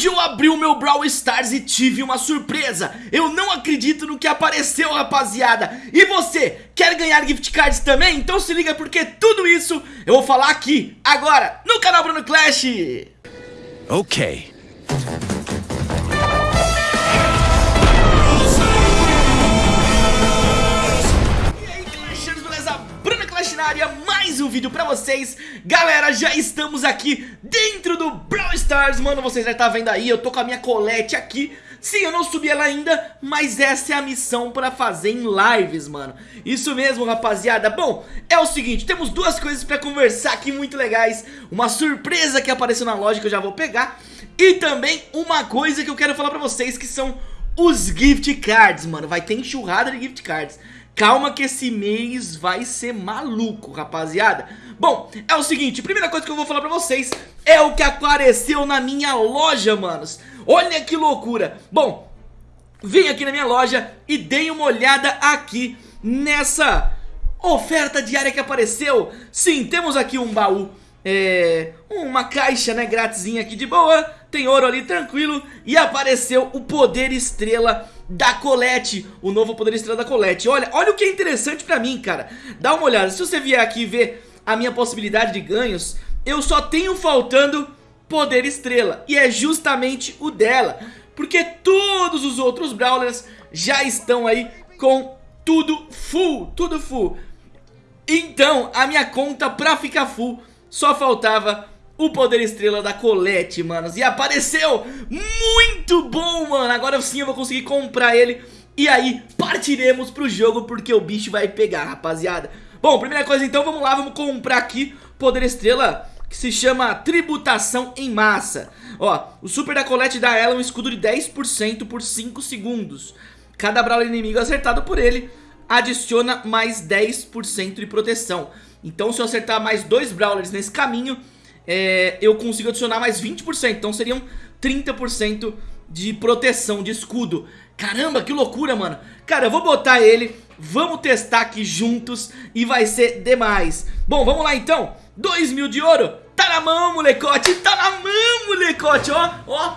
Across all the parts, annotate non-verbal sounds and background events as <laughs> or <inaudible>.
Hoje eu abri o meu Brawl Stars e tive uma surpresa. Eu não acredito no que apareceu rapaziada. E você, quer ganhar gift cards também? Então se liga porque tudo isso eu vou falar aqui, agora, no canal Bruno Clash. Ok. Área, mais um vídeo pra vocês. Galera, já estamos aqui dentro do Brawl Stars. Mano, vocês já estão tá vendo aí, eu tô com a minha colete aqui. Sim, eu não subi ela ainda, mas essa é a missão pra fazer em lives, mano. Isso mesmo, rapaziada. Bom, é o seguinte, temos duas coisas pra conversar aqui muito legais. Uma surpresa que apareceu na loja que eu já vou pegar. E também uma coisa que eu quero falar pra vocês que são os gift cards, mano. Vai ter enxurrada de gift cards Calma que esse mês vai ser maluco, rapaziada. Bom, é o seguinte, primeira coisa que eu vou falar pra vocês É o que apareceu na minha loja, manos. Olha que loucura. Bom, vem aqui na minha loja e dei uma olhada aqui nessa oferta diária que apareceu. Sim, temos aqui um baú é, uma caixa, né, gratisinha aqui de boa Tem ouro ali tranquilo. E apareceu o poder estrela da Colette. O novo poder estrela da Colette. Olha, olha o que é interessante pra mim, cara. Dá uma olhada, se você vier aqui ver a minha possibilidade de ganhos Eu só tenho faltando poder estrela. E é justamente o dela. Porque todos os outros Brawlers já estão aí com tudo full, tudo full. Então, a minha conta pra ficar full só faltava o poder estrela da Colette, manos E apareceu! Muito bom, mano! Agora sim eu vou conseguir comprar ele. E aí partiremos pro jogo Porque o bicho vai pegar, rapaziada. Bom, primeira coisa então, vamos lá, vamos comprar aqui Poder estrela que se chama Tributação em Massa. Ó, o super da Colette dá a ela um escudo de 10% por 5 segundos. Cada brawler inimigo acertado por ele adiciona mais 10% de proteção. Então se eu acertar mais dois Brawlers nesse caminho, é, eu consigo adicionar mais 20%. Então seriam 30% de proteção, de escudo. Caramba, que loucura, mano. Cara, eu vou botar ele, vamos testar aqui juntos e vai ser demais. Bom, vamos lá então. 2 mil de ouro. Tá na mão, molecote. Tá na mão, molecote. Ó, ó.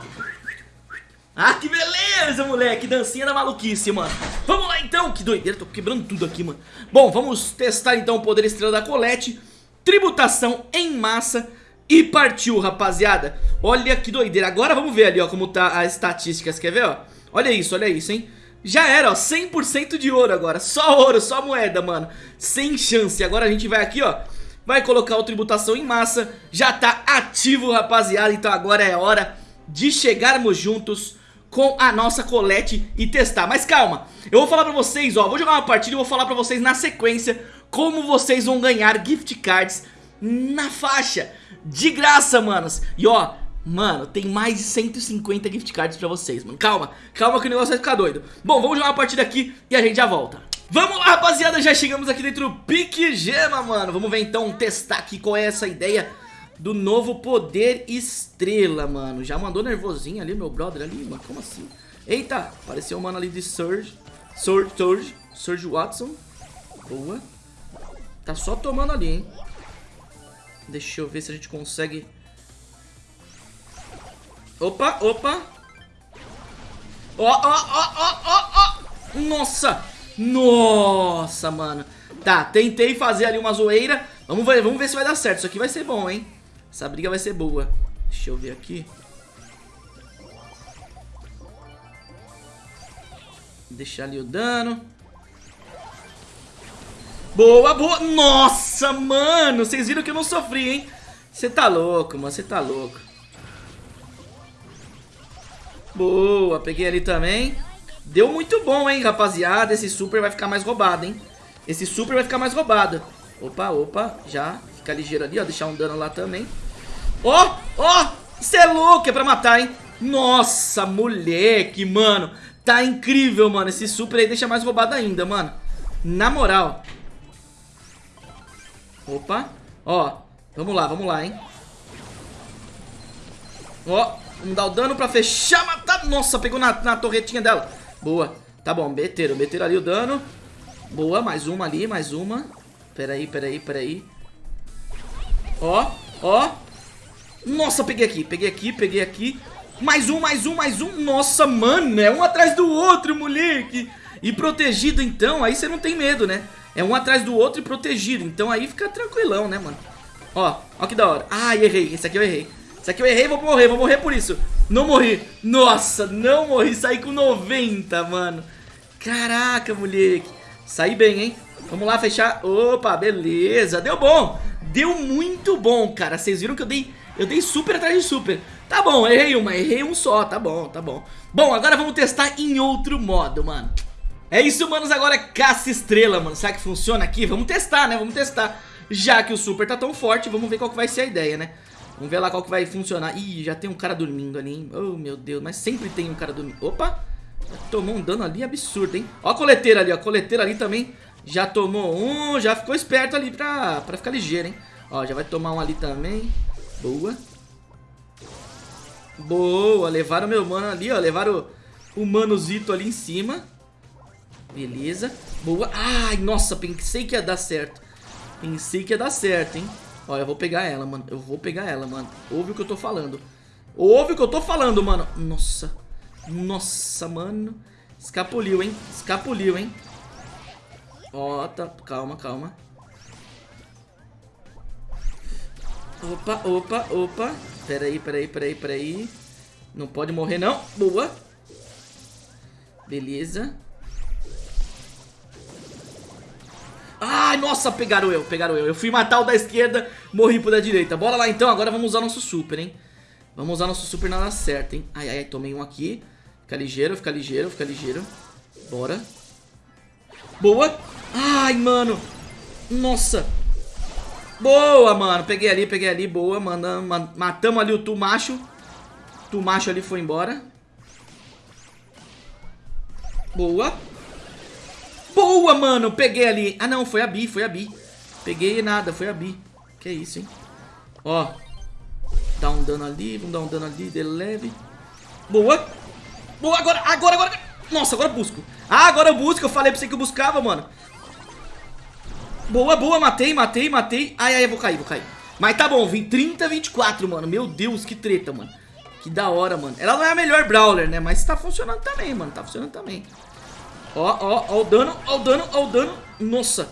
Ah, que beleza, moleque. Dancinha da maluquice, mano. Vamos lá, então. Que doideira. Tô quebrando tudo aqui, mano. Bom, vamos testar, então, o poder estrela da Colette. Tributação em massa. E partiu, rapaziada. Olha que doideira. Agora vamos ver ali, ó, como tá as estatísticas. Quer ver, ó? Olha isso, olha isso, hein? Já era, ó, 100% de ouro agora. Só ouro, só moeda, mano. Sem chance. Agora a gente vai aqui, ó. Vai colocar o tributação em massa. Já tá ativo, rapaziada. Então agora é hora de chegarmos juntos com a nossa colete e testar Mas calma, eu vou falar pra vocês, ó, vou jogar uma partida e vou falar pra vocês na sequência Como vocês vão ganhar gift cards na faixa De graça, manos E ó, mano, tem mais de 150 gift cards pra vocês, mano Calma, calma que o negócio vai ficar doido Bom, vamos jogar uma partida aqui e a gente já volta Vamos lá, rapaziada, já chegamos aqui dentro do Pique Gema, mano Vamos ver então, testar aqui qual é essa ideia do novo Poder Estrela, mano. Já mandou nervosinho ali, meu brother ali, mano. Como assim? Eita, apareceu um mano ali de Surge. Surge, Surge, Surge Watson. Boa. Tá só tomando ali, hein. Deixa eu ver se a gente consegue... Opa, opa. Ó, ó, ó, ó, ó. Nossa. Nossa, mano. Tá, tentei fazer ali uma zoeira. Vamos ver, vamos ver se vai dar certo. Isso aqui vai ser bom, hein. Essa briga vai ser boa. Deixa eu ver aqui. Deixar ali o dano. Boa, boa. Nossa, mano. Vocês viram que eu não sofri, hein? Você tá louco, mano. Você tá louco. Boa. Peguei ali também. Deu muito bom, hein, rapaziada. Esse super vai ficar mais roubado, hein. Esse super vai ficar mais roubado. Opa, opa. Já. Fica ligeiro ali, ó. Deixar um dano lá também. Ó, ó, você é louco, é pra matar, hein? Nossa, moleque, mano. Tá incrível, mano. Esse super aí deixa mais roubado ainda, mano. Na moral. Opa. Ó, vamos lá, vamos lá, hein. Ó, vamos dar o dano pra fechar, matar. Nossa, pegou na, na torretinha dela. Boa. Tá bom, meteram, meteram ali o dano. Boa, mais uma ali, mais uma. Peraí, peraí, peraí. Ó, ó. Nossa, peguei aqui, peguei aqui, peguei aqui. Mais um, mais um, mais um. Nossa, mano, é um atrás do outro, moleque. E protegido, então, aí você não tem medo, né? É um atrás do outro e protegido. Então aí fica tranquilão, né, mano? Ó, ó que da hora. Ai, errei. Esse aqui eu errei. Esse aqui eu errei, vou morrer, vou morrer por isso. Não morri. Nossa, não morri. Saí com 90, mano. Caraca, moleque. Saí bem, hein? Vamos lá fechar. Opa, beleza. Deu bom. Deu muito bom, cara. Vocês viram que eu dei... Eu dei super atrás de super. Tá bom, errei uma, errei um só, tá bom, tá bom. Bom, agora vamos testar em outro modo, mano. É isso, manos, agora é caça estrela, mano. Será que funciona aqui? Vamos testar, né? Vamos testar. Já que o super tá tão forte, vamos ver qual que vai ser a ideia, né? Vamos ver lá qual que vai funcionar. Ih, já tem um cara dormindo ali, hein? Oh, meu Deus, mas sempre tem um cara dormindo. Opa! Tomou um dano ali absurdo, hein? Ó a coleteira ali, ó. A coleteira ali também já tomou um, já ficou esperto ali pra, pra ficar ligeiro, hein? Ó, já vai tomar um ali também. Boa. Boa, levaram meu mano ali, ó. Levaram o, o manozito ali em cima. Beleza. Boa. Ai, nossa, pensei que ia dar certo. Pensei que ia dar certo, hein. Ó, eu vou pegar ela, mano. Eu vou pegar ela, mano. Ouve o que eu tô falando. Ouve o que eu tô falando, mano. Nossa. Nossa, mano. Escapuliu, hein. Escapuliu, hein. Ó, tá. Calma, calma. Opa, opa, opa. Peraí, peraí, peraí, peraí. Não pode morrer, não. Boa. Beleza. Ai, nossa, pegaram eu, pegaram eu. Eu fui matar o da esquerda, morri pro da direita. Bora lá então, agora vamos usar nosso super, hein. Vamos usar nosso super na hora certa, hein. Ai, ai, tomei um aqui. Fica ligeiro, fica ligeiro, fica ligeiro. Bora. Boa. Ai, mano. Nossa. Boa, mano. Peguei ali, peguei ali. Boa, mano. Matamos ali o Tumacho. Tumacho ali foi embora. Boa. Boa, mano. Peguei ali. Ah, não. Foi a Bi, foi a Bi. Peguei nada, foi a Bi. Que isso, hein. Ó. Dá um dano ali, vamos dar um dano ali, de leve. Boa. Boa, agora, agora, agora. Nossa, agora eu busco. Ah, agora eu busco. Eu falei pra você que eu buscava, mano. Boa, boa, matei, matei, matei Ai, ai, eu vou cair, vou cair Mas tá bom, vim 30, 24, mano Meu Deus, que treta, mano Que da hora, mano Ela não é a melhor Brawler, né? Mas tá funcionando também, mano Tá funcionando também Ó, ó, ó o dano, ó o dano, ó o dano. Nossa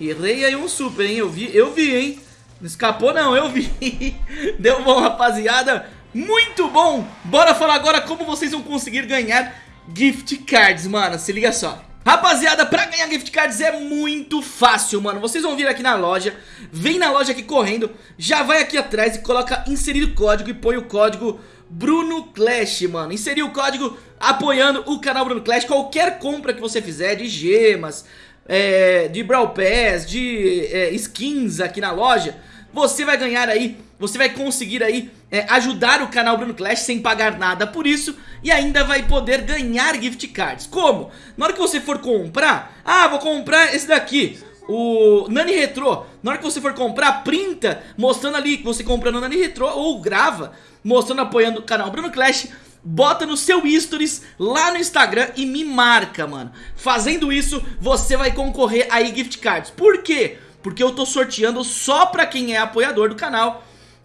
Errei aí um super, hein? Eu vi, eu vi, hein? Não escapou não, eu vi. <laughs> Deu bom, rapaziada. Muito bom. Bora falar agora como vocês vão conseguir ganhar Gift Cards, mano. Se liga só. Rapaziada, pra ganhar gift cards é muito fácil, mano. Vocês vão vir aqui na loja Vem na loja aqui correndo Já vai aqui atrás e coloca inserir o código E põe o código Bruno Clash, mano Inserir o código apoiando o canal Bruno Clash Qualquer compra que você fizer de gemas é, De Brawl Pass, de é, skins aqui na loja Você vai ganhar aí Você vai conseguir aí é, ajudar o canal Bruno Clash sem pagar nada por isso e ainda vai poder ganhar gift cards. Como? Na hora que você for comprar, ah, vou comprar esse daqui, o Nani Retro. Na hora que você for comprar, printa mostrando ali que você comprou no Nani Retro ou grava mostrando apoiando o canal Bruno Clash. Bota no seu stories lá no Instagram e me marca, mano. Fazendo isso, você vai concorrer aí gift cards. Por quê? Porque eu tô sorteando só pra quem é apoiador do canal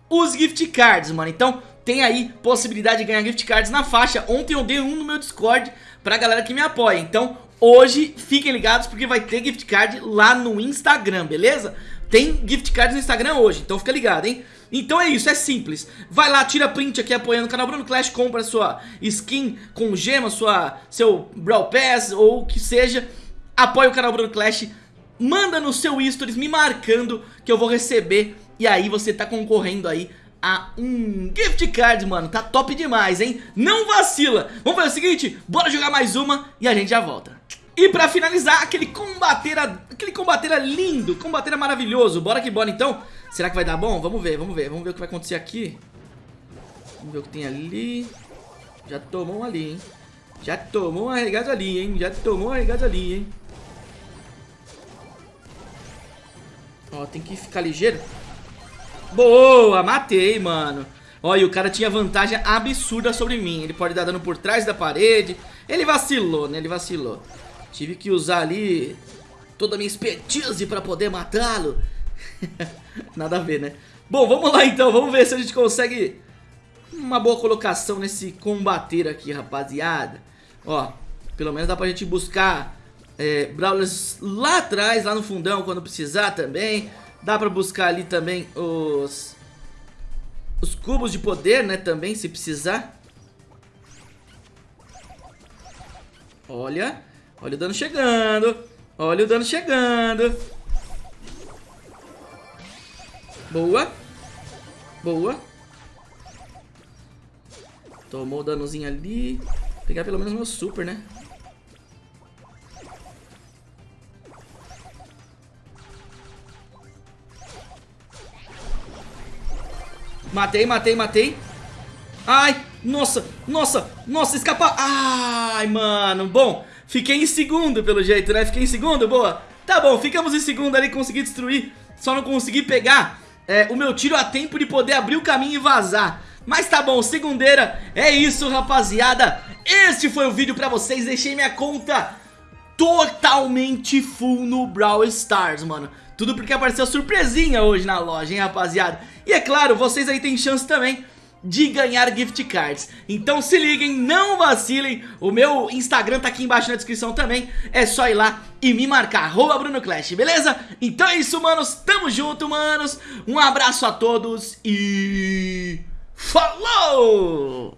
os gift cards, mano. Então tem aí possibilidade de ganhar gift cards na faixa. Ontem eu dei um no meu Discord pra galera que me apoia. Então hoje fiquem ligados porque vai ter gift card lá no Instagram, beleza? Tem gift cards no Instagram hoje, então fica ligado, hein? Então é isso, é simples. Vai lá, tira print aqui apoiando o canal Bruno Clash, compra sua skin com gema, sua, seu Brawl Pass ou o que seja. Apoia o canal Bruno Clash, manda no seu stories me marcando que eu vou receber e aí você tá concorrendo aí a um gift card, mano. Tá top demais, hein? Não vacila. Vamos fazer o seguinte, bora jogar mais uma e a gente já volta. E pra finalizar, aquele combateira, aquele combateira lindo, combateira maravilhoso. Bora que bora então. Será que vai dar bom? Vamos ver, vamos ver. Vamos ver o que vai acontecer aqui. Vamos ver o que tem ali. Já tomou um ali, hein? Já tomou um arregado ali, hein? Já tomou um arregado ali, hein? Ó, tem que ficar ligeiro. Boa, matei, mano. Olha, o cara tinha vantagem absurda sobre mim. Ele pode dar dano por trás da parede. Ele vacilou, né? Ele vacilou. Tive que usar ali toda a minha expertise pra poder matá-lo. <laughs> Nada a ver, né? Bom, vamos lá então. Vamos ver se a gente consegue uma boa colocação nesse combater aqui, rapaziada. Ó, pelo menos dá pra gente buscar é, Brawlers lá atrás, lá no fundão, quando precisar também. Dá pra buscar ali também os... Os cubos de poder, né, também, se precisar. Olha, olha o dano chegando. Olha o dano chegando. Boa. Boa. Tomou o danozinho ali. Vou pegar pelo menos meu super, né? Matei, matei, matei. Ai, nossa, nossa, nossa, escapar. Ai, mano, bom. Fiquei em segundo pelo jeito, né? Fiquei em segundo, boa. Tá bom, ficamos em segundo ali, consegui destruir. Só não consegui pegar é, o meu tiro a tempo de poder abrir o caminho e vazar. Mas tá bom, segundeira, é isso rapaziada Este foi o vídeo pra vocês, deixei minha conta totalmente full no Brawl Stars, mano Tudo porque apareceu surpresinha hoje na loja, hein rapaziada E é claro, vocês aí têm chance também de ganhar gift cards. Então se liguem, não vacilem. O meu Instagram tá aqui embaixo na descrição também. É só ir lá e me marcar, arroba Bruno Clash, beleza? Então é isso, manos, tamo junto, manos. Um abraço a todos e... Falou!